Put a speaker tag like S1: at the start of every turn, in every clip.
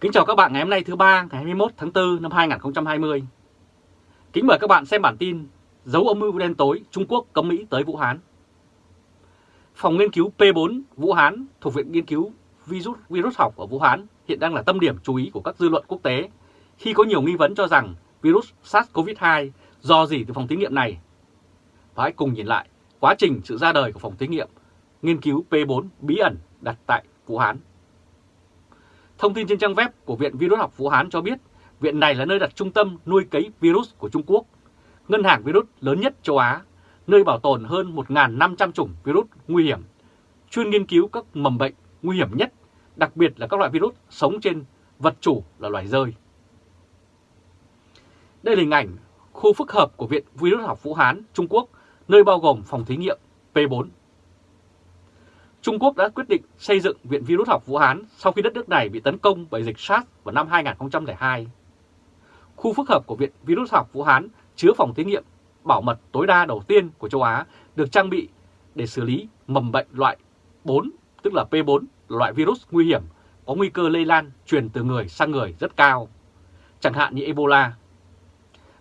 S1: Kính chào các bạn ngày hôm nay thứ ba ngày 21 tháng 4 năm 2020. Kính mời các bạn xem bản tin Dấu âm mưu đen tối Trung Quốc cấm Mỹ tới Vũ Hán. Phòng nghiên cứu P4 Vũ Hán thuộc Viện Nghiên cứu Virus, virus học ở Vũ Hán hiện đang là tâm điểm chú ý của các dư luận quốc tế khi có nhiều nghi vấn cho rằng virus SARS-CoV-2 do gì từ phòng thí nghiệm này. Và hãy cùng nhìn lại quá trình sự ra đời của phòng thí nghiệm nghiên cứu P4 bí ẩn đặt tại Vũ Hán. Thông tin trên trang web của Viện Virus học Vũ Hán cho biết viện này là nơi đặt trung tâm nuôi cấy virus của Trung Quốc, ngân hàng virus lớn nhất châu Á, nơi bảo tồn hơn 1.500 chủng virus nguy hiểm, chuyên nghiên cứu các mầm bệnh nguy hiểm nhất, đặc biệt là các loại virus sống trên vật chủ là loài rơi. Đây là hình ảnh khu phức hợp của Viện Virus học Vũ Hán, Trung Quốc, nơi bao gồm phòng thí nghiệm P4 Trung Quốc đã quyết định xây dựng Viện Virus học Vũ Hán sau khi đất nước này bị tấn công bởi dịch SARS vào năm 2002. Khu phức hợp của Viện Virus học Vũ Hán chứa phòng thí nghiệm bảo mật tối đa đầu tiên của châu Á được trang bị để xử lý mầm bệnh loại 4, tức là P4, loại virus nguy hiểm có nguy cơ lây lan truyền từ người sang người rất cao, chẳng hạn như Ebola.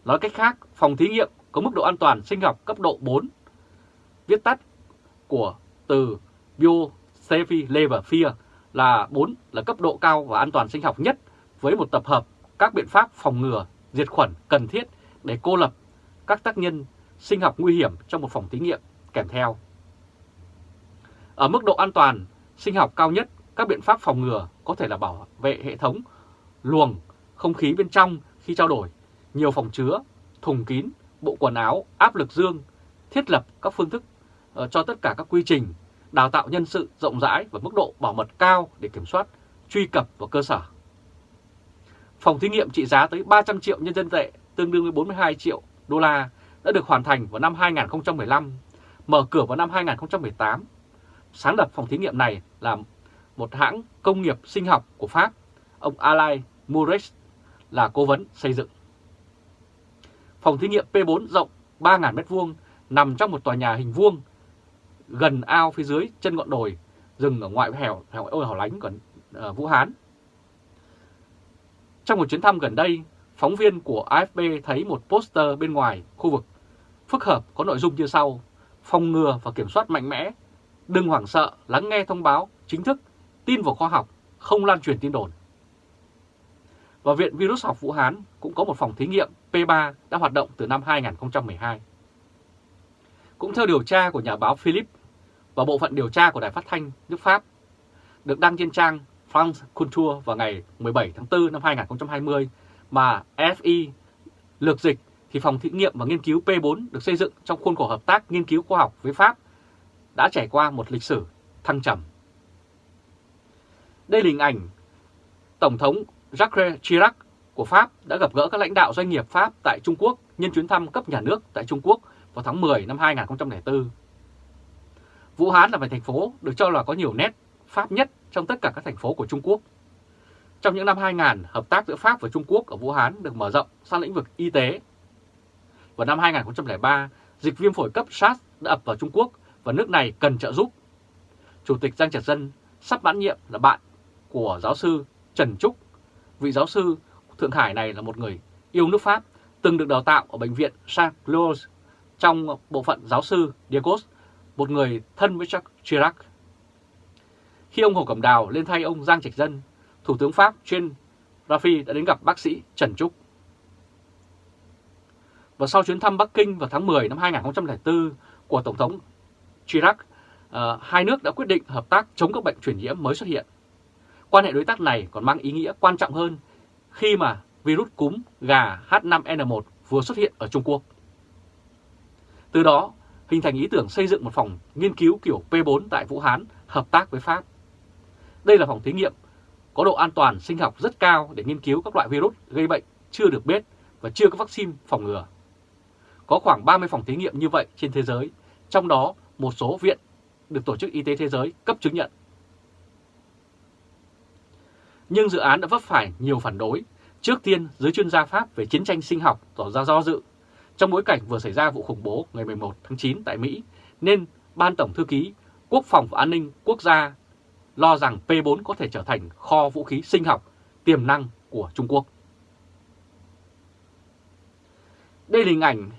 S1: Nói cách khác, phòng thí nghiệm có mức độ an toàn sinh học cấp độ 4, viết tắt của từ biosafe-level-fear là 4 là cấp độ cao và an toàn sinh học nhất với một tập hợp các biện pháp phòng ngừa, diệt khuẩn cần thiết để cô lập các tác nhân sinh học nguy hiểm trong một phòng thí nghiệm kèm theo. Ở mức độ an toàn sinh học cao nhất, các biện pháp phòng ngừa có thể là bảo vệ hệ thống luồng không khí bên trong khi trao đổi, nhiều phòng chứa, thùng kín, bộ quần áo, áp lực dương, thiết lập các phương thức ờ, cho tất cả các quy trình đào tạo nhân sự rộng rãi và mức độ bảo mật cao để kiểm soát, truy cập vào cơ sở. Phòng thí nghiệm trị giá tới 300 triệu nhân dân tệ, tương đương với 42 triệu đô la, đã được hoàn thành vào năm 2015, mở cửa vào năm 2018. Sáng lập phòng thí nghiệm này là một hãng công nghiệp sinh học của Pháp, ông Alain Mouret là cố vấn xây dựng. Phòng thí nghiệm P4 rộng 3.000 m2 nằm trong một tòa nhà hình vuông gần ao phía dưới chân ngọn đồi, rừng ở ngoại hẻo hẻo ôi hẻo lánh của uh, Vũ Hán. Trong một chuyến thăm gần đây, phóng viên của AFP thấy một poster bên ngoài khu vực phức hợp có nội dung như sau: phòng ngừa và kiểm soát mạnh mẽ, đừng hoảng sợ, lắng nghe thông báo chính thức, tin vào khoa học, không lan truyền tin đồn. Và Viện Virus học Vũ Hán cũng có một phòng thí nghiệm P3 đã hoạt động từ năm 2012. Cũng theo điều tra của nhà báo Philip và bộ phận điều tra của Đài Phát thanh nước Pháp được đăng trên trang France Culture vào ngày 17 tháng 4 năm 2020 mà FI lược dịch thì phòng thí nghiệm và nghiên cứu P4 được xây dựng trong khuôn khổ hợp tác nghiên cứu khoa học với Pháp đã trải qua một lịch sử thăng trầm. Đây là hình ảnh Tổng thống Jacques Chirac của Pháp đã gặp gỡ các lãnh đạo doanh nghiệp Pháp tại Trung Quốc nhân chuyến thăm cấp nhà nước tại Trung Quốc vào tháng 10 năm 2004. Vũ Hán là một thành phố được cho là có nhiều nét Pháp nhất trong tất cả các thành phố của Trung Quốc. Trong những năm 2000, hợp tác giữa Pháp và Trung Quốc ở Vũ Hán được mở rộng sang lĩnh vực y tế. Vào năm 2003, dịch viêm phổi cấp SARS đã ập vào Trung Quốc và nước này cần trợ giúp. Chủ tịch Giang Trạch Dân sắp mãn nhiệm là bạn của giáo sư Trần Trúc. Vị giáo sư Thượng Hải này là một người yêu nước Pháp, từng được đào tạo ở Bệnh viện Saint Louis trong bộ phận giáo sư Diegos một người thân với Jacques Chirac. Khi ông Hồ Cẩm Đào lên thay ông Giang Trạch Dân, Thủ tướng Pháp Jean Raffi đã đến gặp bác sĩ Trần Trúc. Và sau chuyến thăm Bắc Kinh vào tháng 10 năm 2004 của Tổng thống Chirac, ờ, hai nước đã quyết định hợp tác chống các bệnh truyền nhiễm mới xuất hiện. Quan hệ đối tác này còn mang ý nghĩa quan trọng hơn khi mà virus cúm gà H5N1 vừa xuất hiện ở Trung Quốc. Từ đó, hình thành ý tưởng xây dựng một phòng nghiên cứu kiểu P4 tại Vũ Hán hợp tác với Pháp. Đây là phòng thí nghiệm có độ an toàn sinh học rất cao để nghiên cứu các loại virus gây bệnh chưa được biết và chưa có vaccine phòng ngừa. Có khoảng 30 phòng thí nghiệm như vậy trên thế giới, trong đó một số viện được Tổ chức Y tế Thế giới cấp chứng nhận. Nhưng dự án đã vấp phải nhiều phản đối. Trước tiên, giới chuyên gia Pháp về chiến tranh sinh học tỏ ra do dự trong bối cảnh vừa xảy ra vụ khủng bố ngày 11 tháng 9 tại Mỹ, nên Ban Tổng Thư ký Quốc phòng và An ninh Quốc gia lo rằng P4 có thể trở thành kho vũ khí sinh học tiềm năng của Trung Quốc. Đây là hình ảnh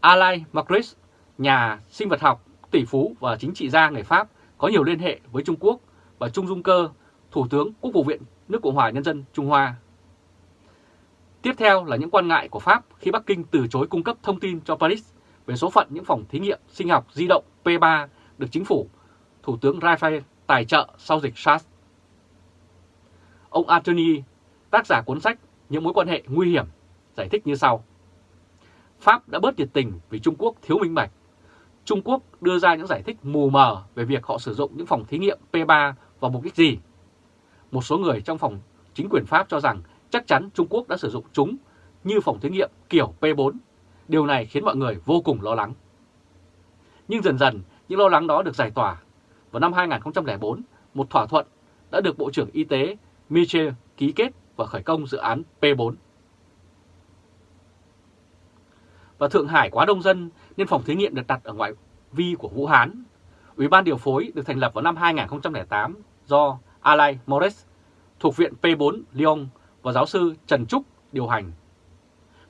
S1: Alain Macris, nhà sinh vật học, tỷ phú và chính trị gia người Pháp có nhiều liên hệ với Trung Quốc và Trung Dung Cơ, Thủ tướng Quốc vụ viện nước Cộng hòa Nhân dân Trung Hoa. Tiếp theo là những quan ngại của Pháp khi Bắc Kinh từ chối cung cấp thông tin cho Paris về số phận những phòng thí nghiệm sinh học di động P3 được chính phủ Thủ tướng Raphael tài trợ sau dịch SARS. Ông Anthony, tác giả cuốn sách Những mối quan hệ nguy hiểm, giải thích như sau. Pháp đã bớt nhiệt tình vì Trung Quốc thiếu minh bạch. Trung Quốc đưa ra những giải thích mù mờ về việc họ sử dụng những phòng thí nghiệm P3 vào mục đích gì. Một số người trong phòng chính quyền Pháp cho rằng chắc chắn Trung Quốc đã sử dụng chúng như phòng thí nghiệm kiểu P4. Điều này khiến mọi người vô cùng lo lắng. Nhưng dần dần, những lo lắng đó được giải tỏa. Vào năm 2004, một thỏa thuận đã được Bộ trưởng Y tế Michel ký kết và khởi công dự án P4. Và Thượng Hải quá đông dân nên phòng thí nghiệm được đặt ở ngoại vi của Vũ Hán. Ủy ban điều phối được thành lập vào năm 2008 do Alain Mores thuộc Viện P4 Lyon và giáo sư Trần Trúc điều hành.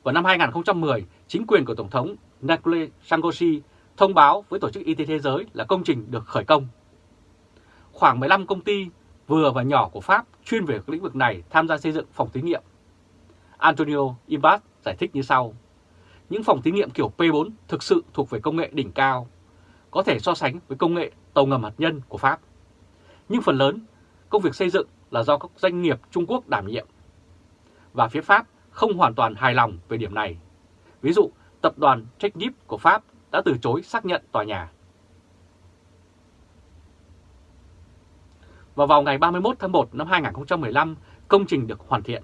S1: Vào năm 2010, chính quyền của Tổng thống Nakule Sangoshi thông báo với Tổ chức Y tế Thế giới là công trình được khởi công. Khoảng 15 công ty vừa và nhỏ của Pháp chuyên về lĩnh vực này tham gia xây dựng phòng thí nghiệm. Antonio imbat giải thích như sau. Những phòng thí nghiệm kiểu P4 thực sự thuộc về công nghệ đỉnh cao, có thể so sánh với công nghệ tàu ngầm hạt nhân của Pháp. Nhưng phần lớn, công việc xây dựng là do các doanh nghiệp Trung Quốc đảm nhiệm. Và phía Pháp không hoàn toàn hài lòng về điểm này. Ví dụ, tập đoàn Technip của Pháp đã từ chối xác nhận tòa nhà. Và vào ngày 31 tháng 1 năm 2015, công trình được hoàn thiện.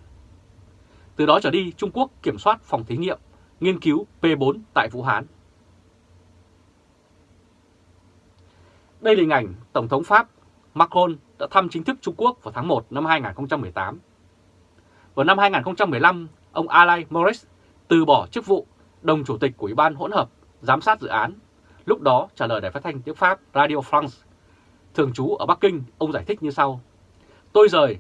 S1: Từ đó trở đi, Trung Quốc kiểm soát phòng thí nghiệm nghiên cứu P4 tại Vũ Hán. Đây là hình ảnh Tổng thống Pháp Macron đã thăm chính thức Trung Quốc vào tháng 1 năm 2018. Vào năm 2015, ông Alain Morris từ bỏ chức vụ đồng chủ tịch của Ủy ban hỗn hợp giám sát dự án. Lúc đó trả lời đài phát thanh tiếng Pháp Radio France. Thường trú ở Bắc Kinh, ông giải thích như sau. Tôi rời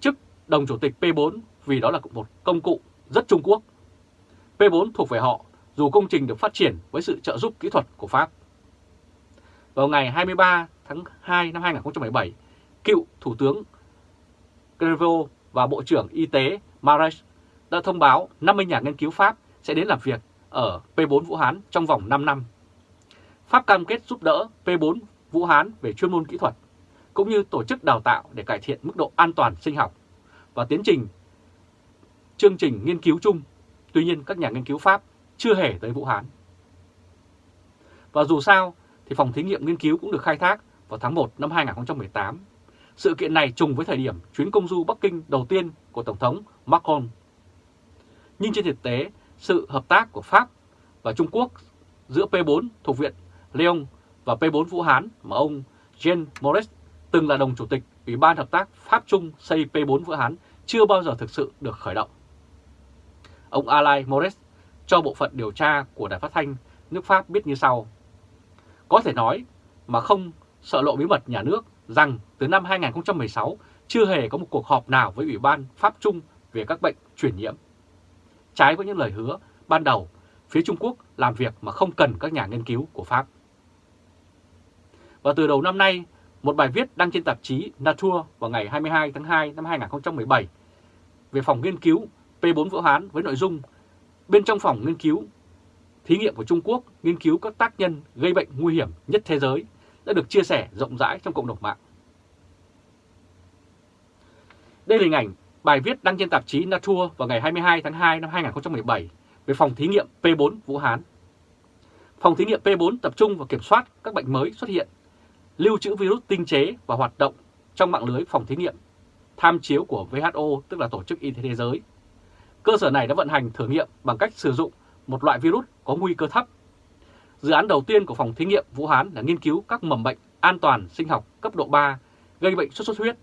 S1: chức đồng chủ tịch P4 vì đó là một công cụ rất Trung Quốc. P4 thuộc về họ dù công trình được phát triển với sự trợ giúp kỹ thuật của Pháp. Vào ngày 23 tháng 2 năm 2017, cựu Thủ tướng Crevo và Bộ trưởng Y tế Marais đã thông báo 50 nhà nghiên cứu Pháp sẽ đến làm việc ở P4 Vũ Hán trong vòng 5 năm. Pháp cam kết giúp đỡ P4 Vũ Hán về chuyên môn kỹ thuật, cũng như tổ chức đào tạo để cải thiện mức độ an toàn sinh học và tiến trình chương trình nghiên cứu chung. Tuy nhiên các nhà nghiên cứu Pháp chưa hề tới Vũ Hán. Và dù sao thì phòng thí nghiệm nghiên cứu cũng được khai thác vào tháng 1 năm 2018. Sự kiện này trùng với thời điểm chuyến công du Bắc Kinh đầu tiên của Tổng thống Macron. Nhưng trên thực tế, sự hợp tác của Pháp và Trung Quốc giữa P4 thuộc viện Lyon và P4 Vũ Hán mà ông Jean Moret từng là đồng chủ tịch Ủy ban Hợp tác Pháp-Trung xây P4 Vũ Hán chưa bao giờ thực sự được khởi động. Ông Alain Moret cho bộ phận điều tra của Đài Phát thanh nước Pháp biết như sau. Có thể nói mà không sợ lộ bí mật nhà nước rằng từ năm 2016 chưa hề có một cuộc họp nào với Ủy ban Pháp Trung về các bệnh truyền nhiễm. Trái với những lời hứa ban đầu, phía Trung Quốc làm việc mà không cần các nhà nghiên cứu của Pháp. Và từ đầu năm nay, một bài viết đăng trên tạp chí Nature vào ngày 22 tháng 2 năm 2017 về phòng nghiên cứu P4 Vũ Hán với nội dung bên trong phòng nghiên cứu thí nghiệm của Trung Quốc nghiên cứu các tác nhân gây bệnh nguy hiểm nhất thế giới đã được chia sẻ rộng rãi trong cộng đồng mạng. Đây là hình ảnh bài viết đăng trên tạp chí Nature vào ngày 22 tháng 2 năm 2017 về phòng thí nghiệm P4 Vũ Hán. Phòng thí nghiệm P4 tập trung vào kiểm soát các bệnh mới xuất hiện, lưu trữ virus tinh chế và hoạt động trong mạng lưới phòng thí nghiệm tham chiếu của WHO, tức là Tổ chức Y tế Thế giới. Cơ sở này đã vận hành thử nghiệm bằng cách sử dụng một loại virus có nguy cơ thấp. Dự án đầu tiên của phòng thí nghiệm Vũ Hán là nghiên cứu các mầm bệnh an toàn sinh học cấp độ 3 gây bệnh sốt xuất huyết,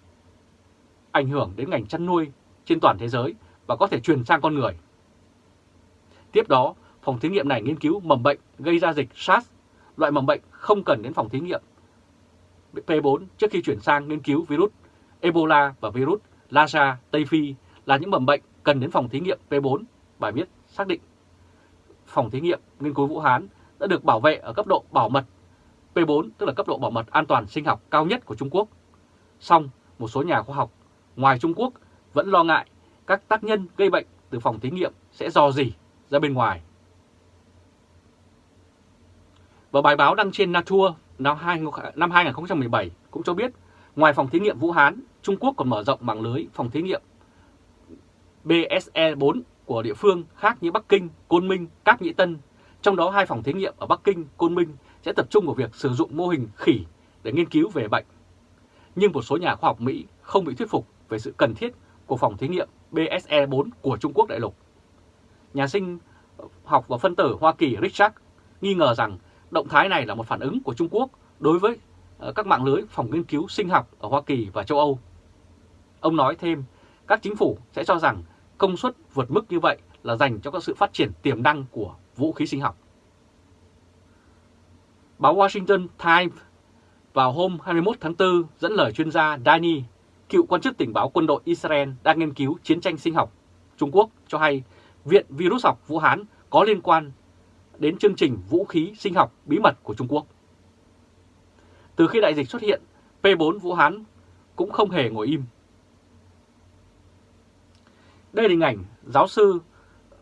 S1: ảnh hưởng đến ngành chăn nuôi trên toàn thế giới và có thể truyền sang con người. Tiếp đó, phòng thí nghiệm này nghiên cứu mầm bệnh gây ra dịch SARS, loại mầm bệnh không cần đến phòng thí nghiệm P4 trước khi chuyển sang nghiên cứu virus Ebola và virus Lassa Tây Phi là những mầm bệnh cần đến phòng thí nghiệm P4. Bài viết xác định phòng thí nghiệm nghiên cứu Vũ Hán đã được bảo vệ ở cấp độ bảo mật P4, tức là cấp độ bảo mật an toàn sinh học cao nhất của Trung Quốc. Song, một số nhà khoa học ngoài Trung Quốc vẫn lo ngại các tác nhân gây bệnh từ phòng thí nghiệm sẽ dò dỉ ra bên ngoài. Và bài báo đăng trên Nature năm 2017 cũng cho biết, ngoài phòng thí nghiệm Vũ Hán, Trung Quốc còn mở rộng mạng lưới phòng thí nghiệm BSE-4 của địa phương khác như Bắc Kinh, Côn Minh, Cáp Nhĩ Tân. Trong đó hai phòng thí nghiệm ở Bắc Kinh, Côn Minh sẽ tập trung vào việc sử dụng mô hình khỉ để nghiên cứu về bệnh. Nhưng một số nhà khoa học Mỹ không bị thuyết phục về sự cần thiết của phòng thí nghiệm BSE-4 của Trung Quốc đại lục. Nhà sinh học và phân tử Hoa Kỳ Richard nghi ngờ rằng động thái này là một phản ứng của Trung Quốc đối với ờ, các mạng lưới phòng nghiên cứu sinh học ở Hoa Kỳ và châu Âu. Ông nói thêm, các chính phủ sẽ cho rằng công suất vượt mức như vậy là dành cho các sự phát triển tiềm năng của vũ khí sinh học. Báo Washington Times vào hôm 21 tháng 4 dẫn lời chuyên gia Dani, cựu quan chức tình báo quân đội Israel đang nghiên cứu chiến tranh sinh học Trung Quốc cho hay Viện Virus học Vũ Hán có liên quan đến chương trình vũ khí sinh học bí mật của Trung Quốc. Từ khi đại dịch xuất hiện, P4 Vũ Hán cũng không hề ngồi im. Đây là hình ảnh giáo sư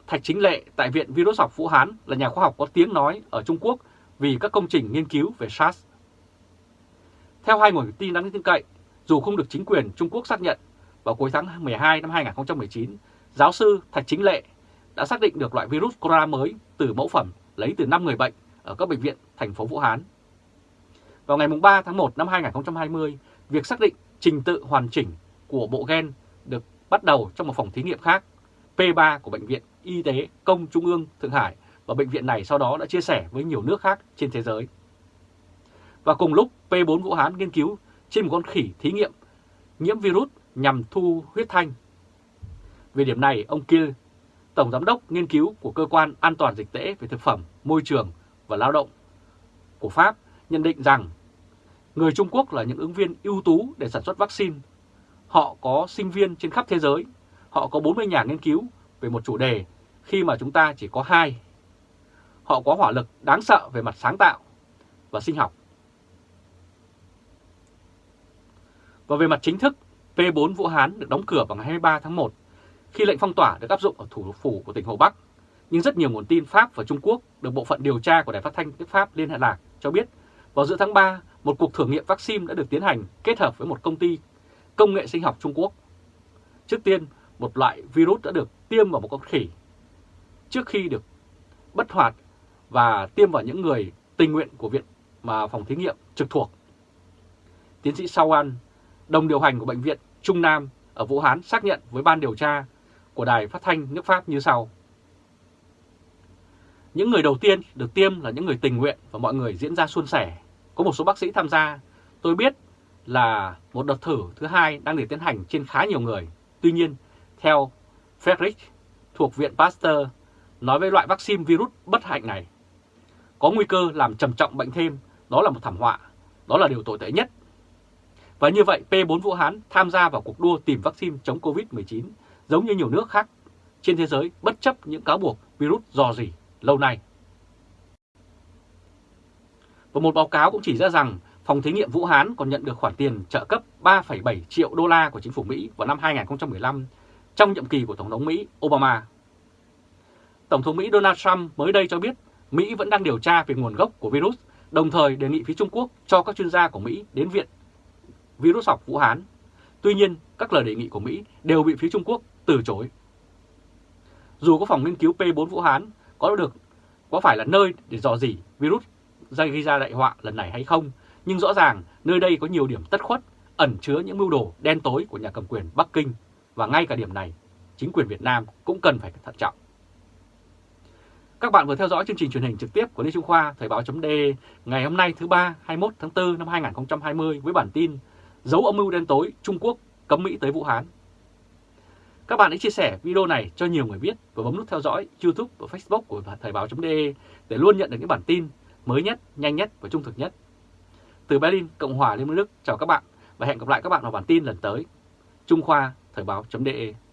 S1: Thạch Chính Lệ tại Viện Virus học Vũ Hán là nhà khoa học có tiếng nói ở Trung Quốc vì các công trình nghiên cứu về SARS. Theo hai nguồn tin đáng tin cậy, dù không được chính quyền Trung Quốc xác nhận, vào cuối tháng 12 năm 2019, giáo sư Thạch Chính Lệ đã xác định được loại virus corona mới từ mẫu phẩm lấy từ 5 người bệnh ở các bệnh viện thành phố Vũ Hán. Vào ngày 3 tháng 1 năm 2020, việc xác định trình tự hoàn chỉnh của bộ gen được bắt đầu trong một phòng thí nghiệm khác, P3 của Bệnh viện Y tế Công Trung ương Thượng Hải và bệnh viện này sau đó đã chia sẻ với nhiều nước khác trên thế giới. Và cùng lúc P4 Vũ Hán nghiên cứu trên một con khỉ thí nghiệm nhiễm virus nhằm thu huyết thanh. Về điểm này, ông Kiel, Tổng Giám đốc nghiên cứu của Cơ quan An toàn Dịch tễ về Thực phẩm, Môi trường và Lao động của Pháp nhận định rằng người Trung Quốc là những ứng viên ưu tú để sản xuất vaccine. Họ có sinh viên trên khắp thế giới, họ có 40 nhà nghiên cứu về một chủ đề khi mà chúng ta chỉ có hai. Họ có hỏa lực đáng sợ về mặt sáng tạo và sinh học. Và về mặt chính thức, P4 Vũ Hán được đóng cửa vào ngày 23 tháng 1 khi lệnh phong tỏa được áp dụng ở thủ phủ của tỉnh Hồ Bắc. Nhưng rất nhiều nguồn tin Pháp và Trung Quốc được Bộ phận điều tra của Đài Phát thanh nước Pháp Liên Hệ Lạc cho biết vào giữa tháng 3, một cuộc thử nghiệm vaccine đã được tiến hành kết hợp với một công ty công nghệ sinh học Trung Quốc. Trước tiên, một loại virus đã được tiêm vào một con khỉ trước khi được bất hoạt và tiêm vào những người tình nguyện của viện mà phòng thí nghiệm trực thuộc. Tiến sĩ Sao An, đồng điều hành của Bệnh viện Trung Nam ở Vũ Hán xác nhận với ban điều tra của Đài Phát thanh nước Pháp như sau. Những người đầu tiên được tiêm là những người tình nguyện và mọi người diễn ra suôn sẻ. Có một số bác sĩ tham gia. Tôi biết là một đợt thử thứ hai đang được tiến hành trên khá nhiều người. Tuy nhiên, theo Frederick thuộc Viện Pasteur nói với loại vaccine virus bất hạnh này, có nguy cơ làm trầm trọng bệnh thêm, đó là một thảm họa, đó là điều tồi tệ nhất. Và như vậy P4 Vũ Hán tham gia vào cuộc đua tìm vaccine chống Covid-19 giống như nhiều nước khác trên thế giới bất chấp những cáo buộc virus dò dỉ lâu nay. Và một báo cáo cũng chỉ ra rằng phòng thí nghiệm Vũ Hán còn nhận được khoản tiền trợ cấp 3,7 triệu đô la của chính phủ Mỹ vào năm 2015 trong nhiệm kỳ của Tổng thống Mỹ Obama. Tổng thống Mỹ Donald Trump mới đây cho biết Mỹ vẫn đang điều tra về nguồn gốc của virus, đồng thời đề nghị phía Trung Quốc cho các chuyên gia của Mỹ đến Viện Virus học Vũ Hán. Tuy nhiên, các lời đề nghị của Mỹ đều bị phía Trung Quốc từ chối. Dù có phòng nghiên cứu P4 Vũ Hán có được có phải là nơi để dò dỉ virus gây ra đại họa lần này hay không, nhưng rõ ràng nơi đây có nhiều điểm tất khuất, ẩn chứa những mưu đồ đen tối của nhà cầm quyền Bắc Kinh và ngay cả điểm này, chính quyền Việt Nam cũng cần phải thận trọng. Các bạn vừa theo dõi chương trình truyền hình trực tiếp của Lê Trung Khoa Thời báo chấm ngày hôm nay thứ ba 21 tháng 4 năm 2020 với bản tin Dấu âm mưu đen tối Trung Quốc cấm Mỹ tới Vũ Hán. Các bạn hãy chia sẻ video này cho nhiều người biết và bấm nút theo dõi YouTube và Facebook của Thời báo chấm để luôn nhận được những bản tin mới nhất, nhanh nhất và trung thực nhất. Từ Berlin, Cộng hòa Liên bang Đức, chào các bạn và hẹn gặp lại các bạn vào bản tin lần tới. Trung Khoa Thời báo.de